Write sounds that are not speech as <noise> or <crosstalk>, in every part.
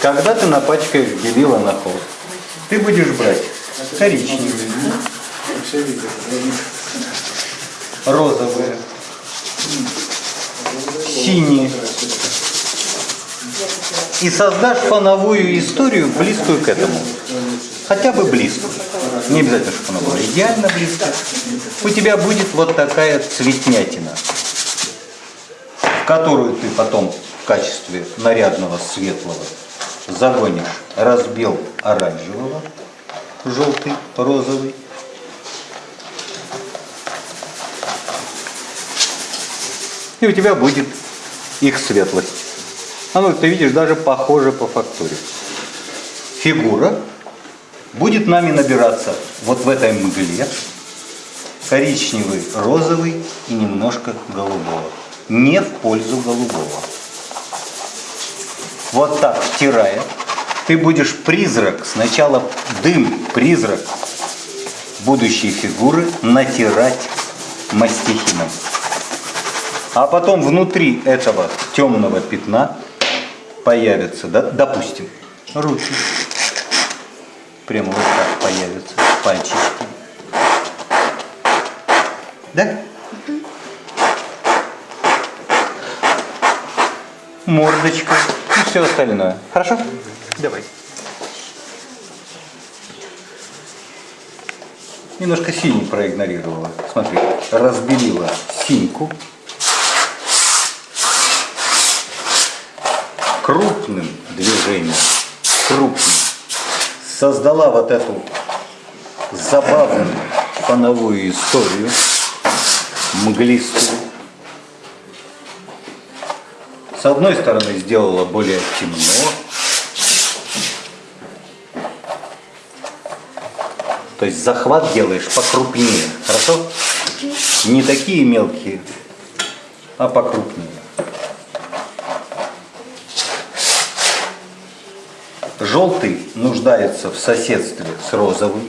Когда ты напачкаешь белила на холст, ты будешь брать коричневые, розовые, синие. И создашь фоновую историю, близкую к этому. Хотя бы близкую. Не обязательно, чтобы она была идеально близкая. У тебя будет вот такая цветнятина, которую ты потом в качестве нарядного светлого загонишь разбил оранжевого, желтый, розовый. И у тебя будет их светлость. Оно, ты видишь, даже похоже по фактуре. Фигура будет нами набираться вот в этой мгле коричневый, розовый и немножко голубого. Не в пользу голубого. Вот так втирая, ты будешь призрак, сначала дым, призрак будущей фигуры натирать мастихином. А потом внутри этого темного пятна появятся, да, допустим, руки. Прямо вот так появятся пальчики. Да? Мордочка <laughs> все остальное. Хорошо? Давай. Немножко синий проигнорировала. Смотри, разбелила синьку. Крупным движением, крупным, создала вот эту забавную фоновую историю, мглистую. С одной стороны сделала более темно, то есть захват делаешь покрупнее, хорошо? Не такие мелкие, а покрупнее. Желтый нуждается в соседстве с розовым.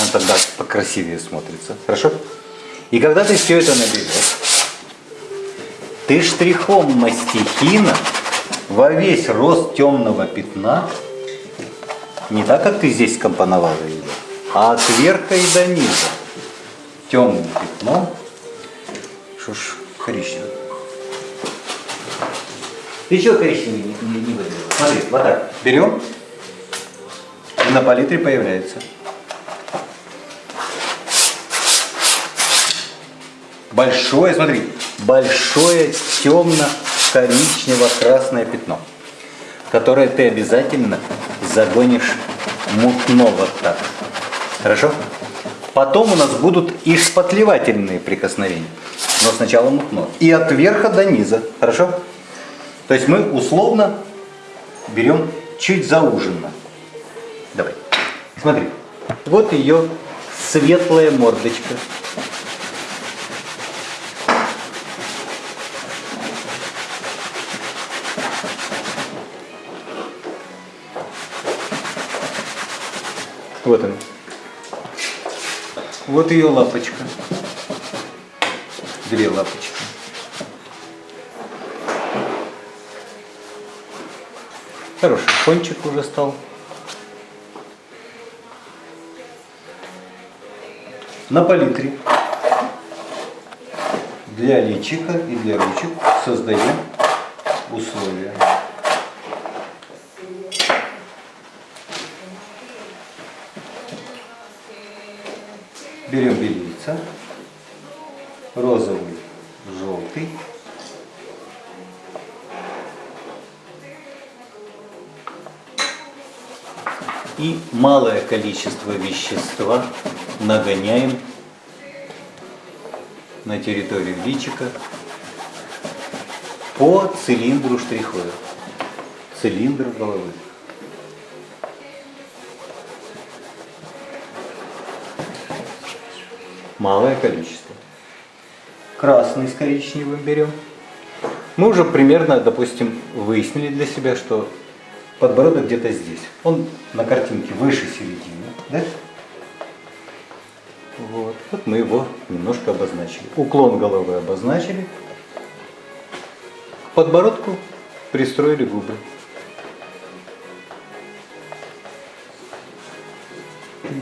Он тогда покрасивее смотрится. Хорошо? И когда ты все это наберешь, ты штрихом мастихина во весь рост темного пятна, не так, как ты здесь скомпоновал ее, а от верха и до низа темным пятном, что ж, коричневый. Ты чего коричневый не, не, не выбрал? Смотри, вот так. Берем, и на палитре появляется. Большое, смотри, большое темно-коричнево-красное пятно, которое ты обязательно загонишь мутно вот так. Хорошо? Потом у нас будут и шпатлевательные прикосновения. Но сначала мутно. И от верха до низа. Хорошо? То есть мы условно берем чуть зауженно. Давай. Смотри. Вот ее светлая мордочка. Вот она. Вот ее лапочка. Две лапочки. Хороший кончик уже стал. На палитре для личика и для ручек создаем условия. Берем белица, розовый, желтый. И малое количество вещества нагоняем на территорию личика по цилиндру штриховых, цилиндр головы. Малое количество. Красный с коричневым берем. Мы уже примерно, допустим, выяснили для себя, что подбородок где-то здесь. Он на картинке выше середины. Да? Вот. вот мы его немножко обозначили. Уклон головы обозначили. К подбородку пристроили губы.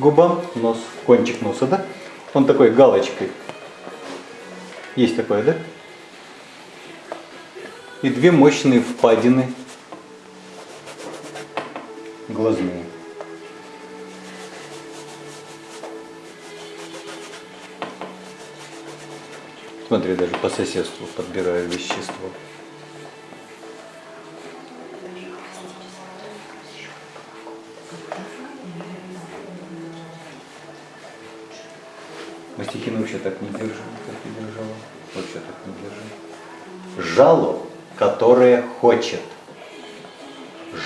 Губам нос, кончик носа, да? Он такой галочкой. Есть такое, да? И две мощные впадины глазные. Смотри, даже по соседству подбираю вещество. Вообще так не держи, как и держала. Вообще так не держи. Жало, которое хочет.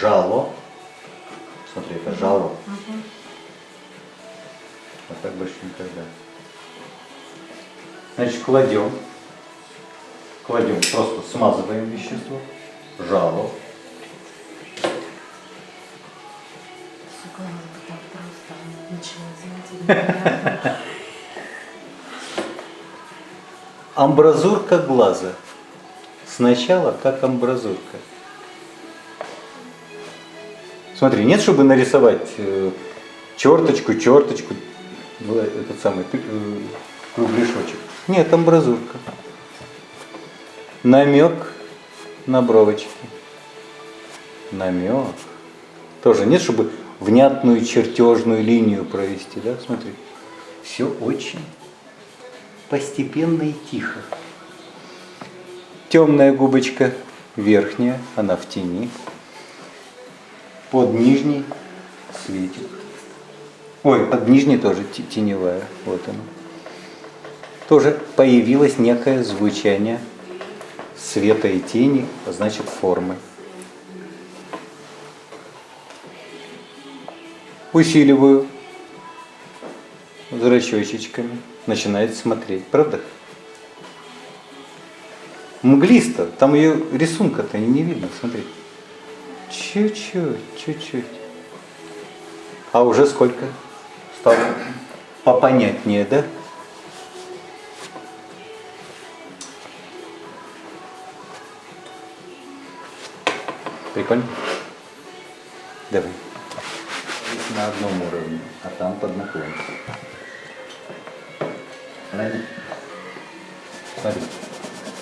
Жало. Смотри, это жало. А так больше никогда. Значит, кладем. Кладем, просто смазываем вещество. Жало. Так просто. Ничего сделать Амбразурка глаза. Сначала как амбразурка. Смотри, нет, чтобы нарисовать э, черточку, черточку, ну, этот самый э, кругляшочек. Нет, амбразурка. Намек на бровочки. Намек. Тоже нет, чтобы внятную чертежную линию провести, да? Смотри. Все очень постепенно и тихо. Темная губочка верхняя, она в тени. Под нижней светит. Ой, под нижней тоже теневая. Вот она. Тоже появилось некое звучание света и тени, а значит формы. Усиливаю зрачочечками начинает смотреть. Правда? Мглисто, там ее рисунка-то не видно, смотри. Чуть-чуть, чуть-чуть. А уже сколько стало попонятнее, да? Прикольно? Давай. Здесь на одном уровне, а там под наклон.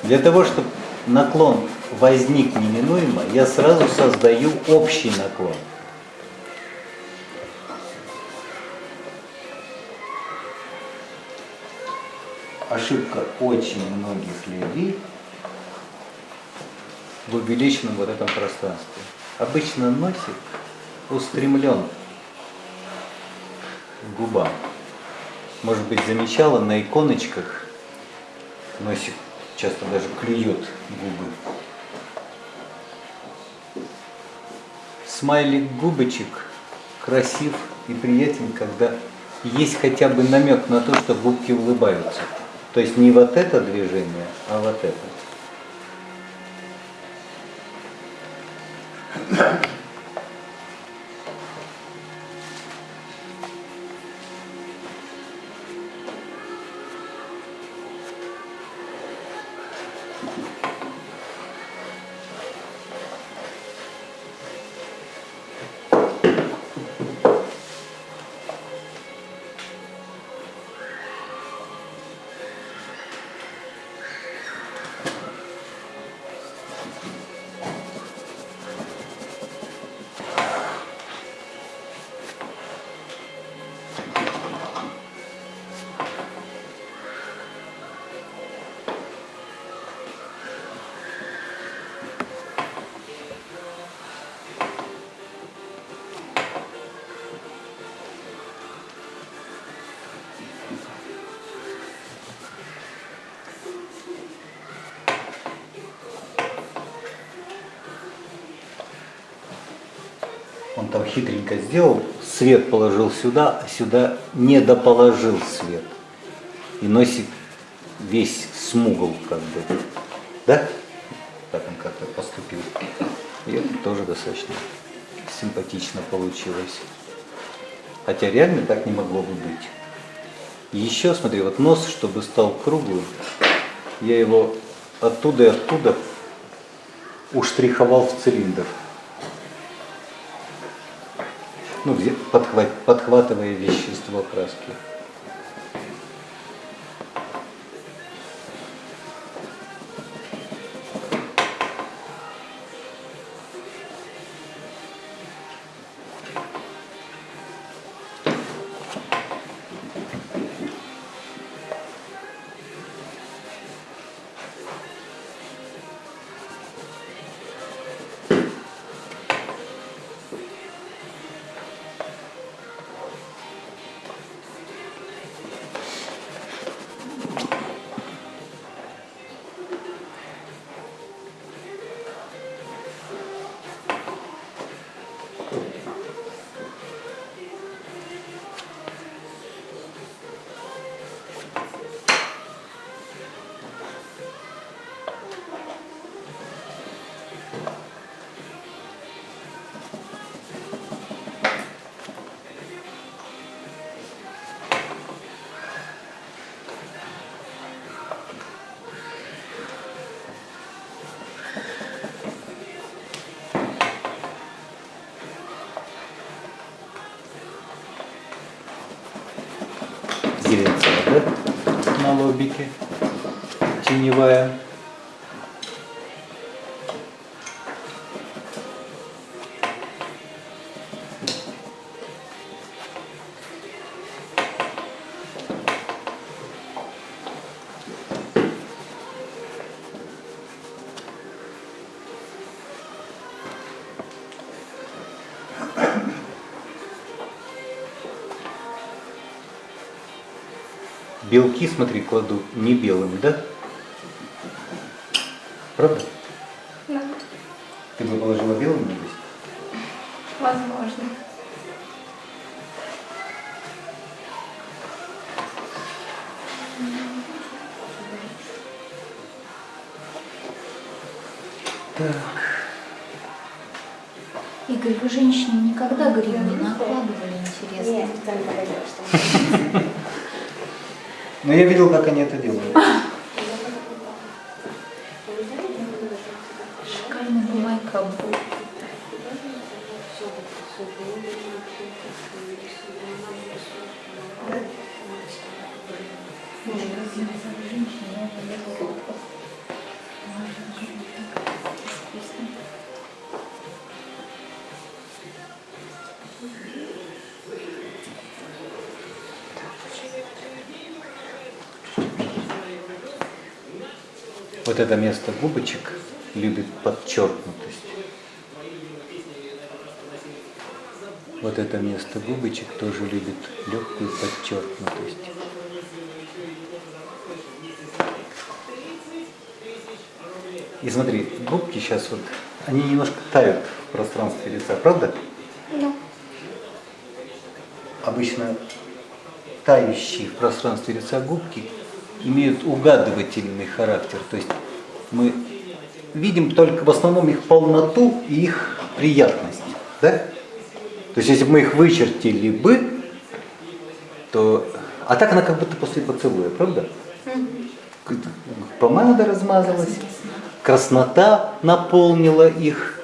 Для того, чтобы наклон возник неминуемо, я сразу создаю общий наклон. Ошибка очень многих людей в увеличенном вот этом пространстве. Обычно носик устремлен к губам может быть, замечала на иконочках, носик часто даже клюет губы. Смайлик губочек красив и приятен, когда есть хотя бы намек на то, что губки улыбаются. То есть не вот это движение, а вот это. Там хитренько сделал, свет положил сюда, а сюда не доположил свет. И носик весь смугл как бы. Да? Так он как-то поступил. И это тоже достаточно симпатично получилось. Хотя реально так не могло бы быть. Еще, смотри, вот нос, чтобы стал круглым, я его оттуда и оттуда уштриховал в цилиндр. Ну, подхват- подхватывая вещество краски. Белки, смотри, кладу не белым, да? Правда? Да, Ты бы положила белым на лист? возможно. Игорь, вы женщине никогда грим не накладывали, интересно? Нет, специально подойдешь, что Но я видел, как они это делают. Шикарный бумайка Вот это место губочек любит подчеркнутость. Вот это место губочек тоже любит легкую подчеркнутость. И смотри, губки сейчас вот, они немножко тают в пространстве лица, правда? Ну, Обычно тающие в пространстве лица губки имеют угадывательный характер. То есть мы видим только в основном их полноту и их приятность. Да? То есть если бы мы их вычертили бы, то... А так она как будто после поцелуя, правда? Помада размазалась, краснота наполнила их.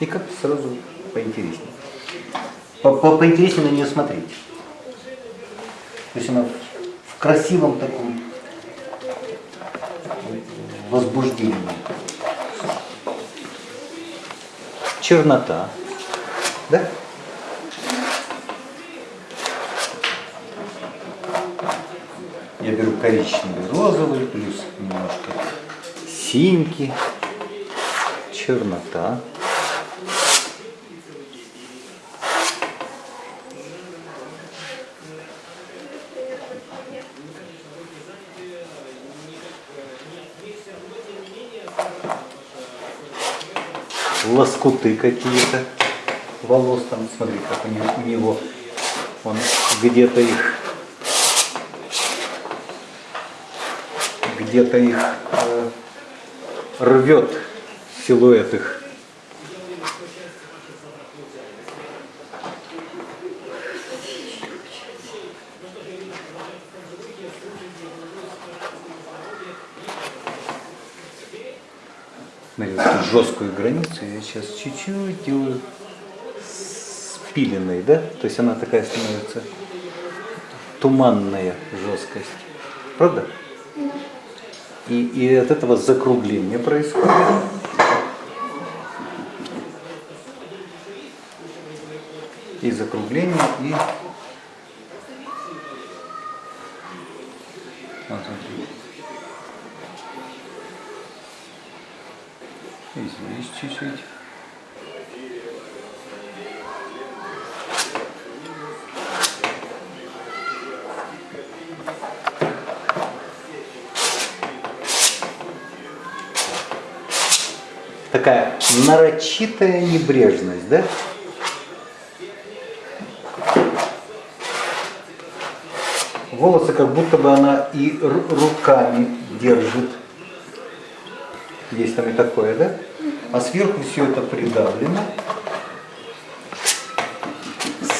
И как-то сразу поинтереснее. По- по- Поинтереснее на нее смотреть. То есть она в красивом таком возбуждении. Чернота. Да? Я беру коричневый, розовый, плюс немножко синьки, чернота. Лоскуты какие-то волос там, смотри, как у него, он где-то их где-то их э, рвет силуэт их. Смотри, вот жесткую границу я сейчас чуть-чуть делаю спиленной, да? То есть она такая становится туманная жесткость. Правда? И, и от этого закругление происходит. И закругление, и... Вот, смотри. И здесь чуть-чуть. Такая нарочитая небрежность, да? Волосы как будто бы она и ру- руками держит. Есть там и такое, да? А сверху все это придавлено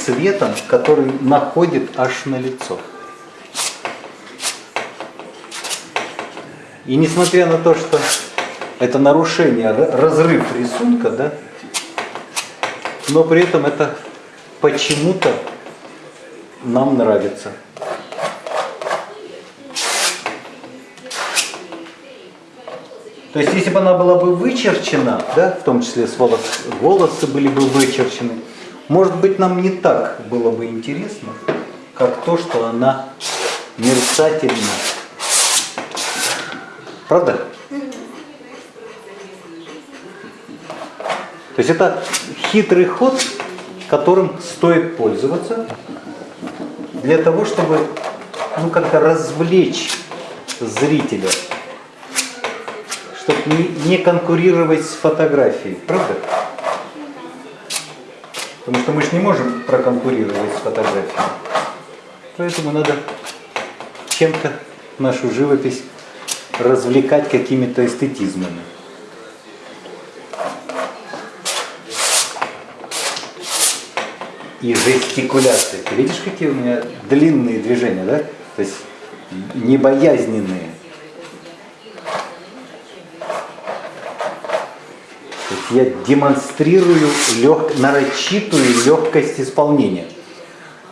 светом, который находит аж на лицо. И несмотря на то, что это нарушение, разрыв рисунка, да, но при этом это почему-то нам нравится. То есть, если бы она была бы вычерчена, да, в том числе с волос, волосы были бы вычерчены, может быть, нам не так было бы интересно, как то, что она мерцательна. Правда? То есть это хитрый ход, которым стоит пользоваться для того, чтобы ну, как-то развлечь зрителя, чтобы не, конкурировать с фотографией, правда? Потому что мы же не можем проконкурировать с фотографией. Поэтому надо чем-то нашу живопись развлекать какими-то эстетизмами. И жестикуляции. Ты видишь, какие у меня длинные движения, да? То есть небоязненные. То есть я демонстрирую лег... нарочитую легкость исполнения.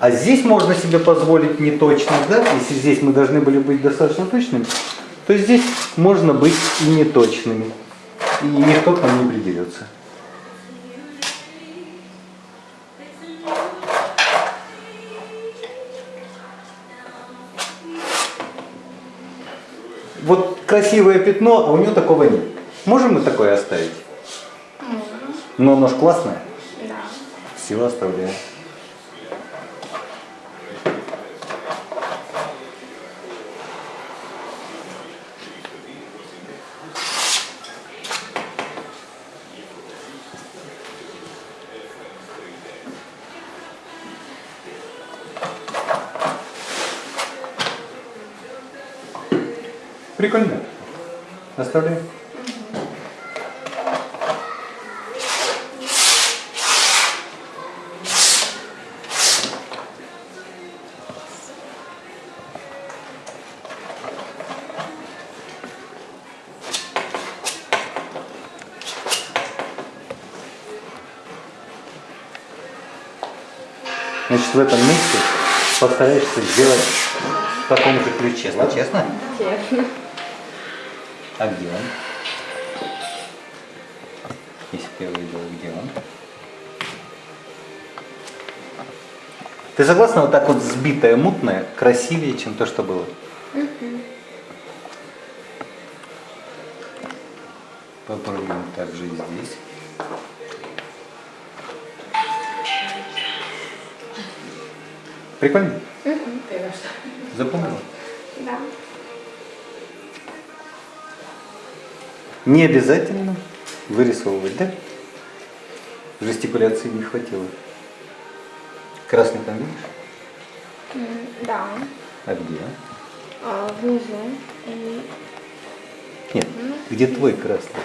А здесь можно себе позволить неточность, да? Если здесь мы должны были быть достаточно точными, то здесь можно быть и неточными. И никто к нам не придерется. Вот красивое пятно, а у нее такого нет. Можем мы такое оставить? Но оно ж классное. Да. Все оставляем. Прикольно. Оставляем. Значит, в этом месте постараешься сделать в таком же ключе. Ладно? Честно? Честно. А где он? Если бы я увидел, где он? Ты согласна, вот так вот сбитое, мутное, красивее, чем то, что было? Прикольно? Запомнила? Да. Не обязательно вырисовывать, да? Жестикуляции не хватило. Красный там видишь? Да. А где? А, внизу. И... Нет, где твой красный?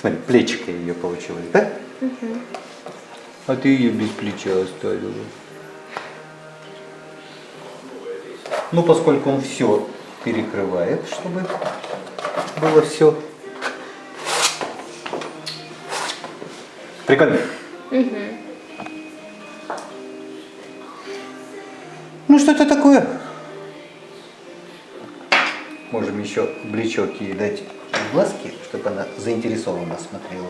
Смотри, плечико ее получилось, да? А ты ее без плеча оставила. Ну, поскольку он все перекрывает, чтобы было все. Прикольно. Ну, что это такое? Можем еще блечок ей дать глазки, чтобы она заинтересованно смотрела.